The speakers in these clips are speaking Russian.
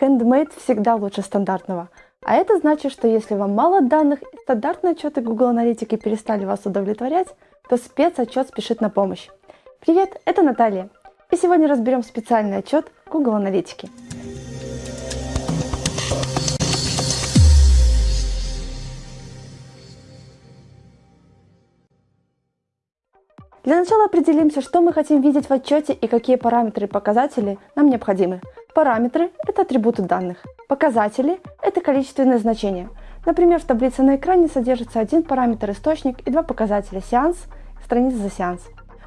Handmade всегда лучше стандартного. А это значит, что если вам мало данных и стандартные отчеты Google Аналитики перестали вас удовлетворять, то спецотчет спешит на помощь. Привет, это Наталья. И сегодня разберем специальный отчет Google Аналитики. Для начала определимся, что мы хотим видеть в отчете и какие параметры и показатели нам необходимы. Параметры – это атрибуты данных. Показатели – это количественные значения. Например, в таблице на экране содержится один параметр источник и два показателя сеанс, страница за сеанс.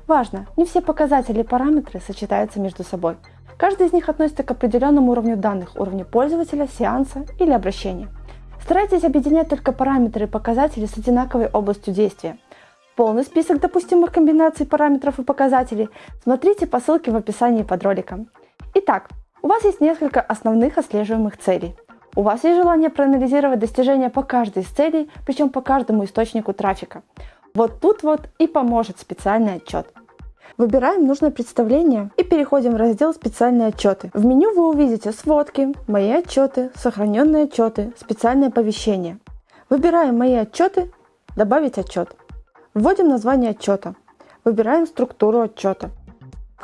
Важно, не все показатели и параметры сочетаются между собой. Каждый из них относится к определенному уровню данных, уровню пользователя, сеанса или обращения. Старайтесь объединять только параметры и показатели с одинаковой областью действия. Полный список допустимых комбинаций параметров и показателей смотрите по ссылке в описании под роликом. Итак, у вас есть несколько основных отслеживаемых целей. У вас есть желание проанализировать достижения по каждой из целей, причем по каждому источнику трафика. Вот тут вот и поможет специальный отчет. Выбираем нужное представление и переходим в раздел «Специальные отчеты». В меню вы увидите сводки, мои отчеты, сохраненные отчеты, специальные оповещения. Выбираем «Мои отчеты», «Добавить отчет». Вводим название отчета. Выбираем структуру отчета.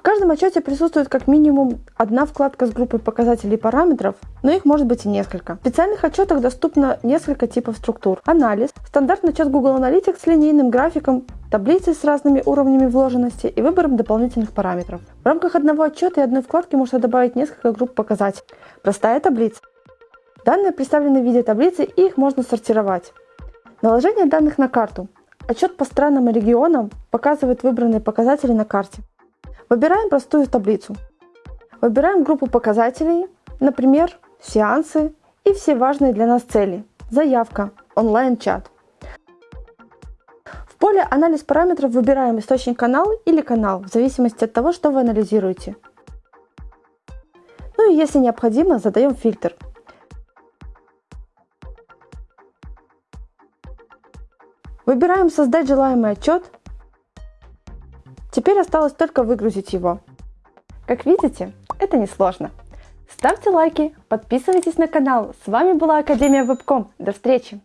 Каждом отчете присутствует как минимум одна вкладка с группой показателей и параметров, но их может быть и несколько. В специальных отчетах доступно несколько типов структур. Анализ, стандартный отчет Google Analytics с линейным графиком, таблицы с разными уровнями вложенности и выбором дополнительных параметров. В рамках одного отчета и одной вкладки можно добавить несколько групп показателей. Простая таблица. Данные представлены в виде таблицы и их можно сортировать. Наложение данных на карту. Отчет по странам и регионам показывает выбранные показатели на карте. Выбираем простую таблицу. Выбираем группу показателей, например, сеансы и все важные для нас цели. Заявка, онлайн-чат. В поле «Анализ параметров» выбираем источник канала или канал, в зависимости от того, что вы анализируете. Ну и если необходимо, задаем фильтр – Выбираем «Создать желаемый отчет». Теперь осталось только выгрузить его. Как видите, это несложно. Ставьте лайки, подписывайтесь на канал. С вами была Академия Вебком. До встречи!